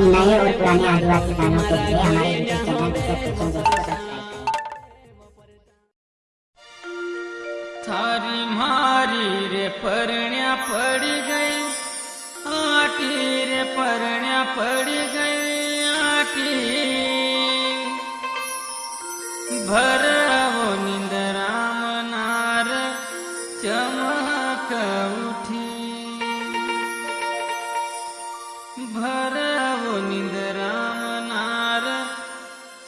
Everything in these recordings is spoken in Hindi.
नए और पुराने आदिवासी गानों के लिए हमारे यूट्यूब चैनल को सब्सक्राइब थारी मारी रे परण्या पड़ी गई, आटी रे परण्या पड़ी गई, आटी। भर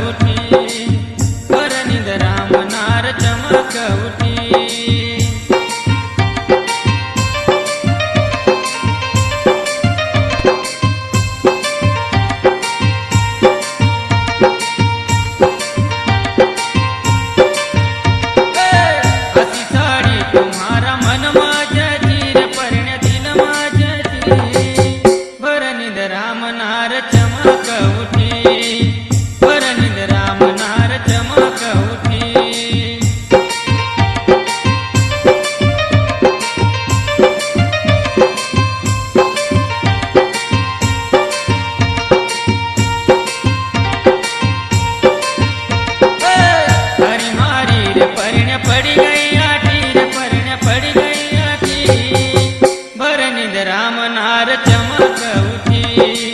উঠি રામ નાર ચમક ઉઠી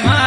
My.